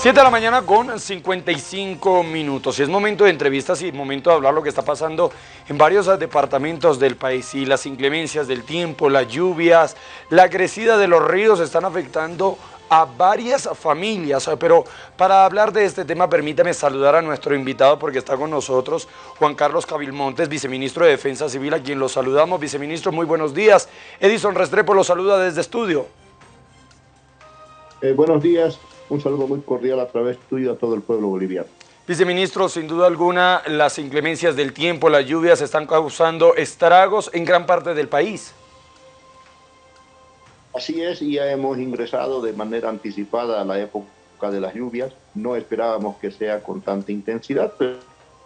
7 de la mañana con 55 minutos. Es momento de entrevistas y momento de hablar lo que está pasando en varios departamentos del país. Y las inclemencias del tiempo, las lluvias, la crecida de los ríos están afectando a varias familias. Pero para hablar de este tema, permítame saludar a nuestro invitado porque está con nosotros Juan Carlos Cabilmontes, viceministro de Defensa Civil, a quien lo saludamos. Viceministro, muy buenos días. Edison Restrepo lo saluda desde estudio. Eh, buenos días, un saludo muy cordial a través tuyo a todo el pueblo boliviano. Viceministro, sin duda alguna, las inclemencias del tiempo, las lluvias están causando estragos en gran parte del país. Así es, y ya hemos ingresado de manera anticipada a la época de las lluvias. No esperábamos que sea con tanta intensidad, pero,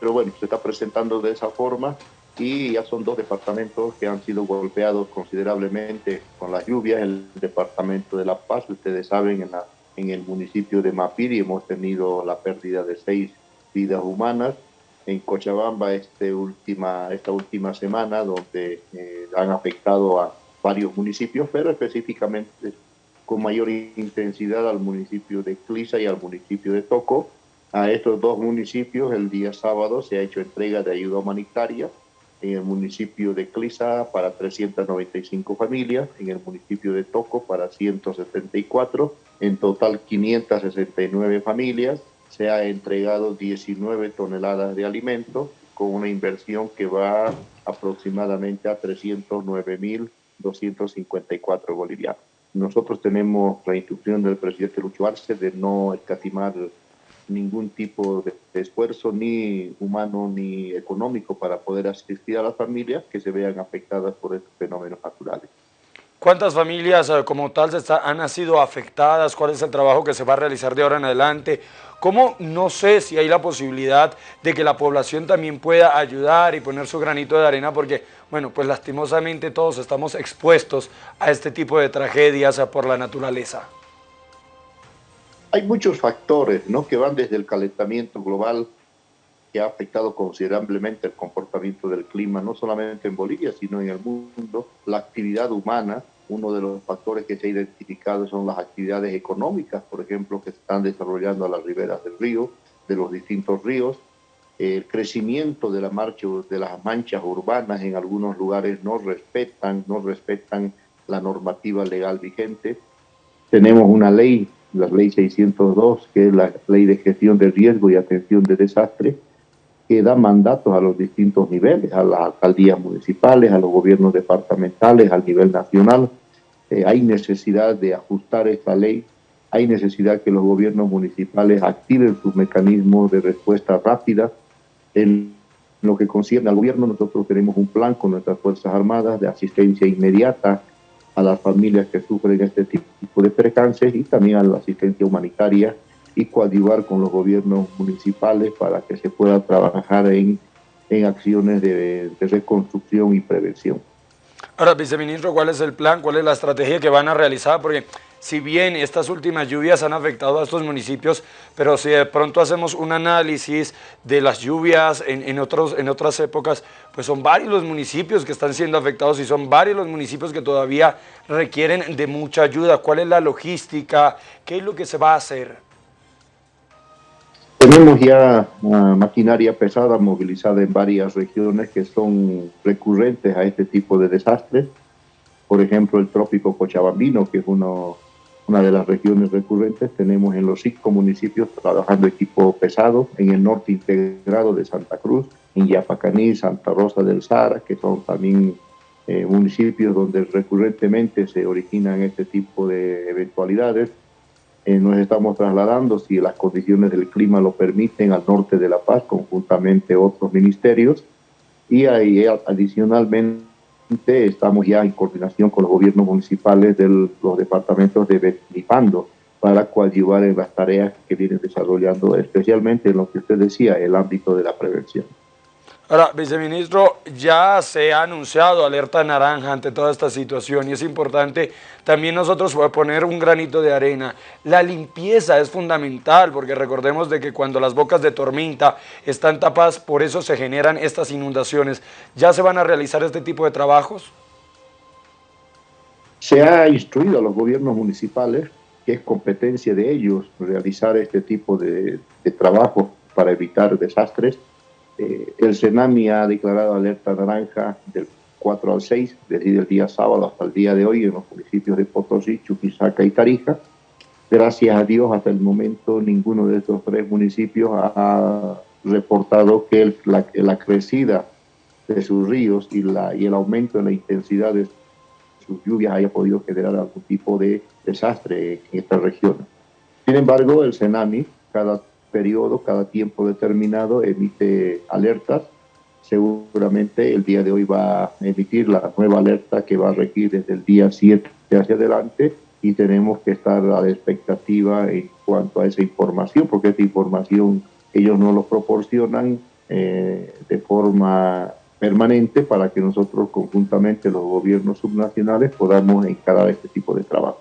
pero bueno, se está presentando de esa forma y ya son dos departamentos que han sido golpeados considerablemente con las lluvias. El departamento de La Paz, ustedes saben, en la en el municipio de Mapiri hemos tenido la pérdida de seis vidas humanas. En Cochabamba este última, esta última semana, donde eh, han afectado a varios municipios, pero específicamente con mayor intensidad al municipio de Clisa y al municipio de Toco. A estos dos municipios el día sábado se ha hecho entrega de ayuda humanitaria en el municipio de Clisa para 395 familias, en el municipio de Toco para 174 en total 569 familias, se ha entregado 19 toneladas de alimentos con una inversión que va aproximadamente a 309.254 bolivianos. Nosotros tenemos la instrucción del presidente Lucho Arce de no escatimar ningún tipo de esfuerzo, ni humano ni económico, para poder asistir a las familias que se vean afectadas por estos fenómenos naturales. ¿Cuántas familias eh, como tal han sido afectadas? ¿Cuál es el trabajo que se va a realizar de ahora en adelante? ¿Cómo no sé si hay la posibilidad de que la población también pueda ayudar y poner su granito de arena? Porque, bueno, pues lastimosamente todos estamos expuestos a este tipo de tragedias por la naturaleza. Hay muchos factores ¿no? que van desde el calentamiento global que ha afectado considerablemente el comportamiento del clima, no solamente en Bolivia, sino en el mundo, la actividad humana, uno de los factores que se ha identificado son las actividades económicas, por ejemplo, que se están desarrollando a las riberas del río, de los distintos ríos. El crecimiento de la marcha de las manchas urbanas en algunos lugares no respetan, no respetan la normativa legal vigente. Tenemos una ley, la ley 602, que es la ley de gestión de riesgo y atención de desastre, que da mandatos a los distintos niveles, a las alcaldías municipales, a los gobiernos departamentales, al nivel nacional. Eh, hay necesidad de ajustar esta ley, hay necesidad que los gobiernos municipales activen sus mecanismos de respuesta rápida. En lo que concierne al gobierno, nosotros tenemos un plan con nuestras Fuerzas Armadas de asistencia inmediata a las familias que sufren este tipo de percances y también a la asistencia humanitaria y coadyuvar con los gobiernos municipales para que se pueda trabajar en, en acciones de, de reconstrucción y prevención. Ahora, viceministro, ¿cuál es el plan? ¿Cuál es la estrategia que van a realizar? Porque si bien estas últimas lluvias han afectado a estos municipios, pero si de pronto hacemos un análisis de las lluvias en, otros, en otras épocas, pues son varios los municipios que están siendo afectados y son varios los municipios que todavía requieren de mucha ayuda. ¿Cuál es la logística? ¿Qué es lo que se va a hacer? Tenemos ya maquinaria pesada movilizada en varias regiones que son recurrentes a este tipo de desastres. Por ejemplo, el trópico Cochabambino, que es uno, una de las regiones recurrentes. Tenemos en los cinco municipios trabajando equipo pesado, en el norte integrado de Santa Cruz, en Yapacaní, Santa Rosa del Sara, que son también eh, municipios donde recurrentemente se originan este tipo de eventualidades eh, nos estamos trasladando, si las condiciones del clima lo permiten, al norte de La Paz, conjuntamente otros ministerios. Y ahí, adicionalmente estamos ya en coordinación con los gobiernos municipales de los departamentos de Benipando para coadyuvar en las tareas que vienen desarrollando, especialmente en lo que usted decía, el ámbito de la prevención. Ahora, viceministro, ya se ha anunciado alerta naranja ante toda esta situación y es importante también nosotros poner un granito de arena. La limpieza es fundamental porque recordemos de que cuando las bocas de tormenta están tapadas, por eso se generan estas inundaciones. ¿Ya se van a realizar este tipo de trabajos? Se ha instruido a los gobiernos municipales que es competencia de ellos realizar este tipo de, de trabajo para evitar desastres. Eh, el CENAMI ha declarado alerta naranja del 4 al 6, desde el día sábado hasta el día de hoy en los municipios de Potosí, Chuquisaca y Tarija. Gracias a Dios, hasta el momento ninguno de estos tres municipios ha reportado que la, la, crecida de sus ríos y, la, y el aumento en la intensidad de sus lluvias haya podido generar algún tipo de desastre en esta región. Sin embargo, el CENAMI, cada periodo, cada tiempo determinado, emite alertas. Seguramente el día de hoy va a emitir la nueva alerta que va a regir desde el día 7 hacia adelante y tenemos que estar a la expectativa en cuanto a esa información, porque esta información ellos no lo proporcionan eh, de forma permanente para que nosotros conjuntamente los gobiernos subnacionales podamos encarar este tipo de trabajo.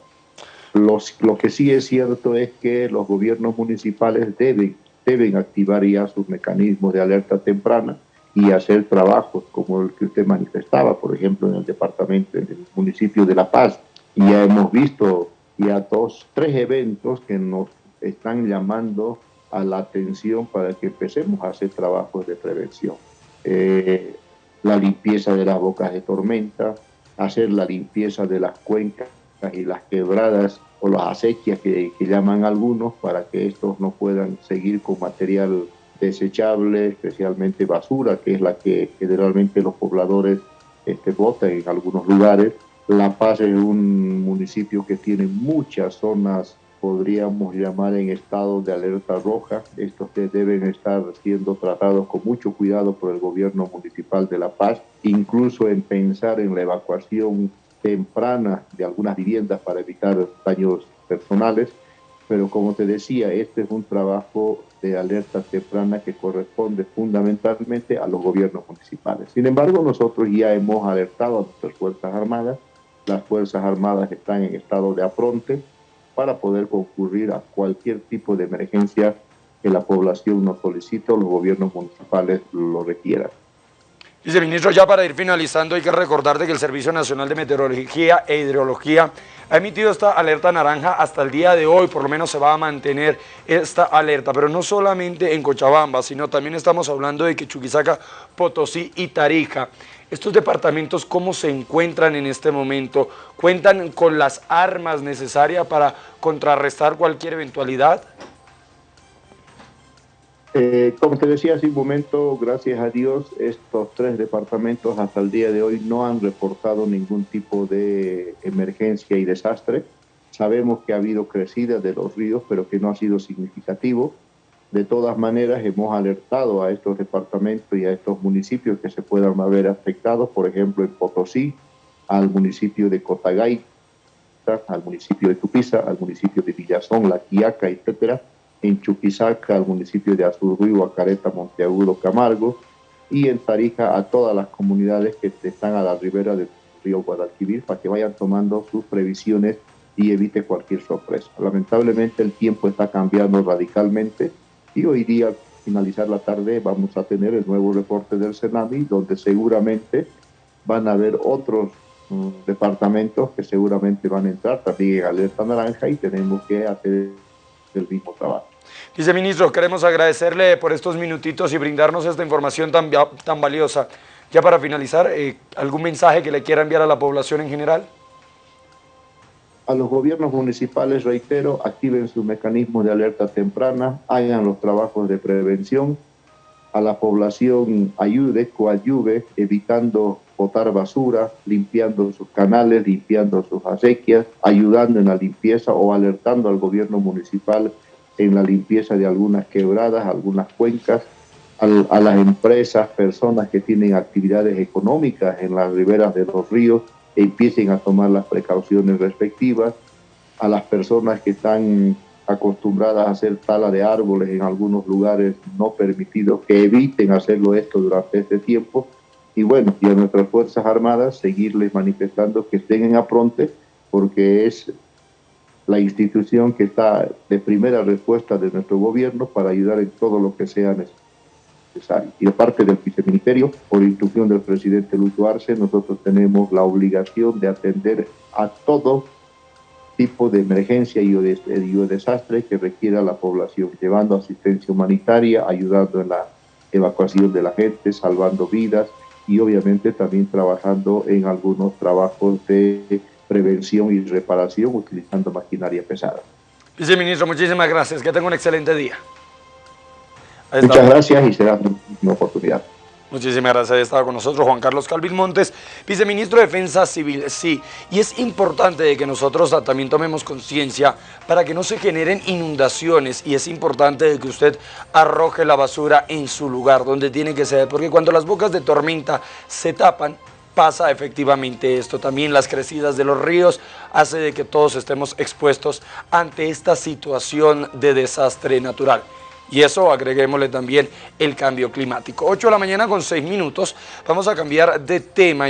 Los, lo que sí es cierto es que los gobiernos municipales deben, deben activar ya sus mecanismos de alerta temprana y hacer trabajos como el que usted manifestaba, por ejemplo, en el departamento, en el municipio de La Paz. Y ya hemos visto ya dos, tres eventos que nos están llamando a la atención para que empecemos a hacer trabajos de prevención. Eh, la limpieza de las bocas de tormenta, hacer la limpieza de las cuencas y las quebradas o las acequias que, llaman algunos para que estos no puedan seguir con material desechable, especialmente basura, que es la que generalmente los pobladores este, botan en algunos lugares. La Paz es un municipio que tiene muchas zonas, podríamos llamar en estado de alerta roja. Estos deben estar siendo tratados con mucho cuidado por el gobierno municipal de La Paz, incluso en pensar en la evacuación temprana de algunas viviendas para evitar daños personales, pero como te decía, este es un trabajo de alerta temprana que corresponde fundamentalmente a los gobiernos municipales. Sin embargo, nosotros ya hemos alertado a nuestras Fuerzas Armadas, las Fuerzas Armadas están en estado de afronte para poder concurrir a cualquier tipo de emergencia que la población nos solicite o los gobiernos municipales lo requieran. Viceministro, ya para ir finalizando, hay que recordar de que el Servicio Nacional de Meteorología e Hidrología ha emitido esta alerta naranja hasta el día de hoy, por lo menos se va a mantener esta alerta, pero no solamente en Cochabamba, sino también estamos hablando de que Chuquisaca, Potosí y Tarija. Estos departamentos, ¿cómo se encuentran en este momento? ¿Cuentan con las armas necesarias para contrarrestar cualquier eventualidad? Eh, como te decía hace un momento, gracias a Dios, estos tres departamentos hasta el día de hoy no han reportado ningún tipo de emergencia y desastre. Sabemos que ha habido crecida de los ríos, pero que no ha sido significativo. De todas maneras, hemos alertado a estos departamentos y a estos municipios que se puedan haber afectados, por ejemplo, en Potosí, al municipio de Cotagay, al municipio de Tupiza, al municipio de Villazón, La Quiaca, etcétera en Chuquisaca, al municipio de Azurruy, Acareta, Monteagudo, Camargo, y en Tarija a todas las comunidades que están a la ribera del río Guadalquivir para que vayan tomando sus previsiones y evite cualquier sorpresa. Lamentablemente el tiempo está cambiando radicalmente y hoy día, al finalizar la tarde, vamos a tener el nuevo reporte del CENAMI, donde seguramente van a haber otros mm, departamentos que seguramente van a entrar también en alerta naranja y tenemos que hacer el mismo trabajo. Viceministro, queremos agradecerle por estos minutitos y brindarnos esta información tan, tan valiosa. Ya para finalizar, eh, ¿algún mensaje que le quiera enviar a la población en general? A los gobiernos municipales, reitero, activen su mecanismo de alerta temprana, hagan los trabajos de prevención, a la población ayude, coayuve, evitando botar basura, limpiando sus canales, limpiando sus acequias, ayudando en la limpieza o alertando al gobierno municipal en la limpieza de algunas quebradas, algunas cuencas, a, las empresas, personas que tienen actividades económicas en las riberas de los ríos, empiecen a tomar las precauciones respectivas, a las personas que están acostumbradas a hacer tala de árboles en algunos lugares no permitidos, que eviten hacerlo esto durante este tiempo, y bueno, y a nuestras Fuerzas Armadas seguirles manifestando que estén en apronte, porque es la institución que está de primera respuesta de nuestro gobierno para ayudar en todo lo que sea necesario. Y de parte del viceministerio, por instrucción del presidente Lucho Arce, nosotros tenemos la obligación de atender a todo tipo de emergencia y o, de, desastre que requiera la población, llevando asistencia humanitaria, ayudando en la evacuación de la gente, salvando vidas y obviamente también trabajando en algunos trabajos de prevención y reparación utilizando maquinaria pesada. Viceministro, muchísimas gracias. Que tenga un excelente día. Muchas gracias y será una oportunidad. Muchísimas gracias. Ha estado con nosotros Juan Carlos Calvin Montes, viceministro de Defensa Civil. Sí, y es importante que nosotros también tomemos conciencia para que no se generen inundaciones y es importante que usted arroje la basura en su lugar donde tiene que ser, porque cuando las bocas de tormenta se tapan, pasa efectivamente esto. También las crecidas de los ríos hace de que todos estemos expuestos ante esta situación de desastre natural. Y eso agreguémosle también el cambio climático. 8 de la mañana con 6 minutos. Vamos a cambiar de tema.